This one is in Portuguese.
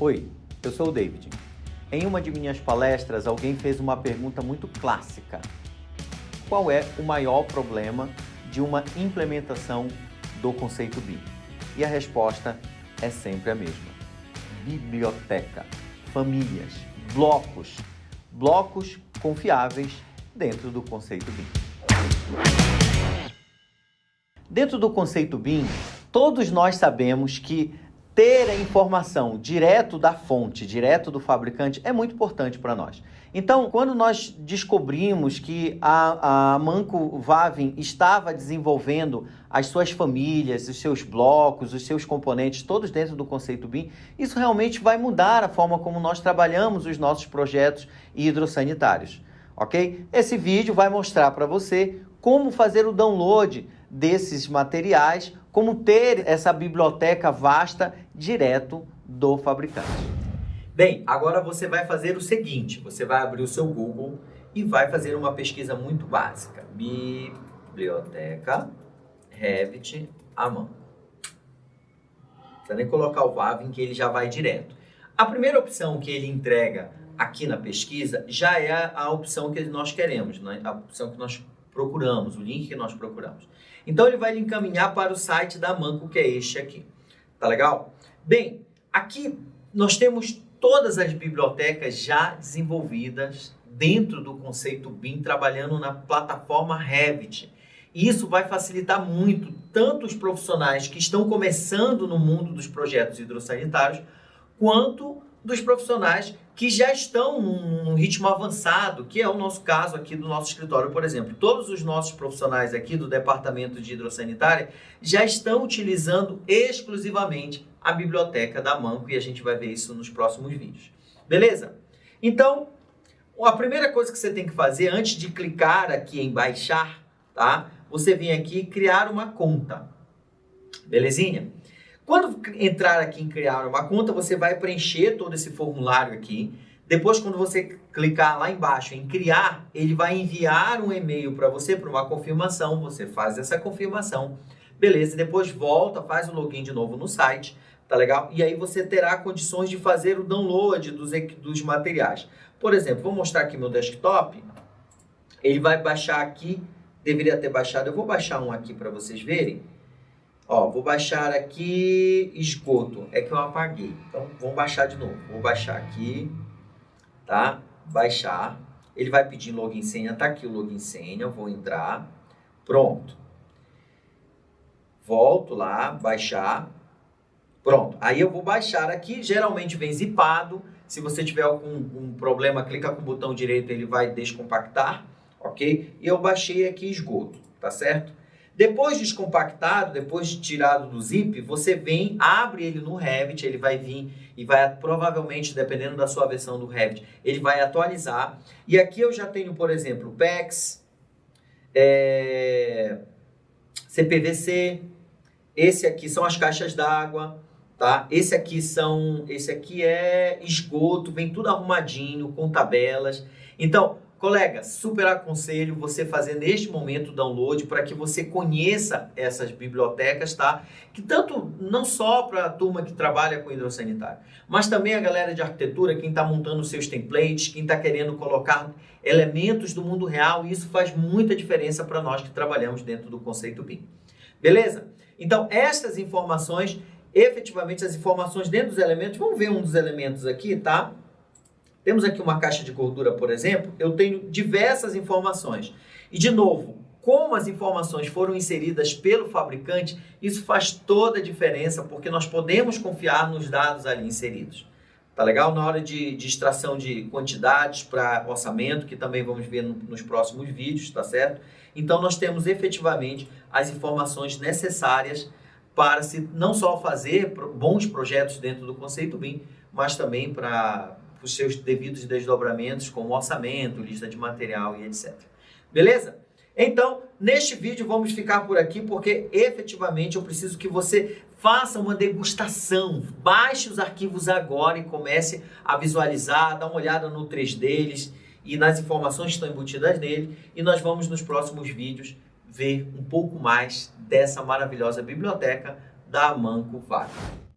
Oi, eu sou o David. Em uma de minhas palestras, alguém fez uma pergunta muito clássica. Qual é o maior problema de uma implementação do conceito BIM? E a resposta é sempre a mesma. Biblioteca, famílias, blocos, blocos confiáveis dentro do conceito BIM. Dentro do conceito BIM, todos nós sabemos que ter a informação direto da fonte, direto do fabricante, é muito importante para nós. Então, quando nós descobrimos que a, a Manco Vavin estava desenvolvendo as suas famílias, os seus blocos, os seus componentes, todos dentro do conceito BIM, isso realmente vai mudar a forma como nós trabalhamos os nossos projetos hidrossanitários, ok? Esse vídeo vai mostrar para você como fazer o download desses materiais como ter essa biblioteca vasta direto do fabricante. Bem, agora você vai fazer o seguinte, você vai abrir o seu Google e vai fazer uma pesquisa muito básica. Biblioteca Revit à precisa nem colocar o Vavin que ele já vai direto. A primeira opção que ele entrega aqui na pesquisa já é a opção que nós queremos, né? a opção que nós procuramos, o link que nós procuramos. Então ele vai lhe encaminhar para o site da Manco, que é este aqui. Tá legal? Bem, aqui nós temos todas as bibliotecas já desenvolvidas dentro do conceito BIM, trabalhando na plataforma Revit. Isso vai facilitar muito tanto os profissionais que estão começando no mundo dos projetos hidrossanitários, quanto dos profissionais que já estão num, ritmo avançado, que é o nosso caso aqui do nosso escritório, por exemplo. Todos os nossos profissionais aqui do Departamento de Hidrossanitária já estão utilizando exclusivamente a biblioteca da Manco e a gente vai ver isso nos próximos vídeos. Beleza? Então, a primeira coisa que você tem que fazer antes de clicar aqui em baixar, tá? Você vem aqui criar uma conta. Belezinha? Quando entrar aqui em criar uma conta, você vai preencher todo esse formulário aqui. Depois, quando você clicar lá embaixo em criar, ele vai enviar um e-mail para você para uma confirmação. Você faz essa confirmação, beleza? Depois volta, faz o login de novo no site, tá legal? E aí você terá condições de fazer o download dos, dos materiais. Por exemplo, vou mostrar aqui meu desktop. Ele vai baixar aqui, deveria ter baixado. Eu vou baixar um aqui para vocês verem. Ó, vou baixar aqui esgoto. É que eu apaguei. Então, vamos baixar de novo. Vou baixar aqui, tá? Baixar. Ele vai pedir login senha. Tá aqui o login senha. vou entrar. Pronto. Volto lá, baixar. Pronto. Aí eu vou baixar aqui. Geralmente vem zipado. Se você tiver algum um problema, clica com o botão direito, ele vai descompactar, ok? E eu baixei aqui esgoto, tá certo? Depois descompactado, depois tirado do zip, você vem, abre ele no Revit, ele vai vir e vai, provavelmente, dependendo da sua versão do Revit, ele vai atualizar. E aqui eu já tenho, por exemplo, PEX, é, CPVC, esse aqui são as caixas d'água, tá? Esse aqui são, esse aqui é esgoto, vem tudo arrumadinho, com tabelas. Então, Colega, super aconselho você fazer neste momento o download para que você conheça essas bibliotecas, tá? Que tanto não só para a turma que trabalha com hidrossanitário, mas também a galera de arquitetura, quem está montando seus templates, quem está querendo colocar elementos do mundo real, e isso faz muita diferença para nós que trabalhamos dentro do conceito BIM. Beleza? Então, estas informações, efetivamente as informações dentro dos elementos, vamos ver um dos elementos aqui, tá? Temos aqui uma caixa de gordura, por exemplo, eu tenho diversas informações. E, de novo, como as informações foram inseridas pelo fabricante, isso faz toda a diferença, porque nós podemos confiar nos dados ali inseridos. Tá legal? Na hora de, de extração de quantidades para orçamento, que também vamos ver no, nos próximos vídeos, tá certo? Então, nós temos efetivamente as informações necessárias para se não só fazer bons projetos dentro do conceito BIM, mas também para os seus devidos desdobramentos, como orçamento, lista de material e etc. Beleza? Então, neste vídeo vamos ficar por aqui porque efetivamente eu preciso que você faça uma degustação. Baixe os arquivos agora e comece a visualizar, dá uma olhada no 3 deles e nas informações que estão embutidas nele. E nós vamos nos próximos vídeos ver um pouco mais dessa maravilhosa biblioteca da Manco Vaga.